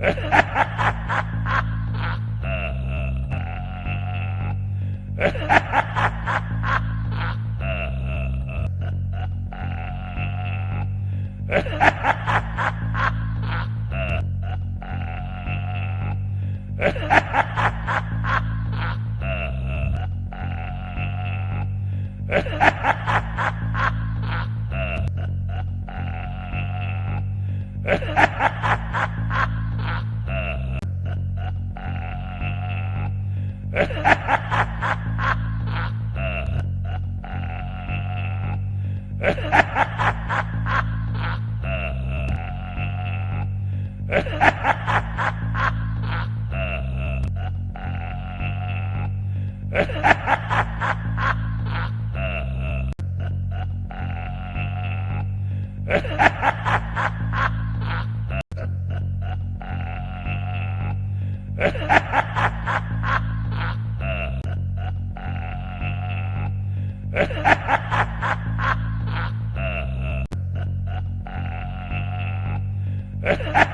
Ha ha ha! Ha ha ha! Ha ha ha!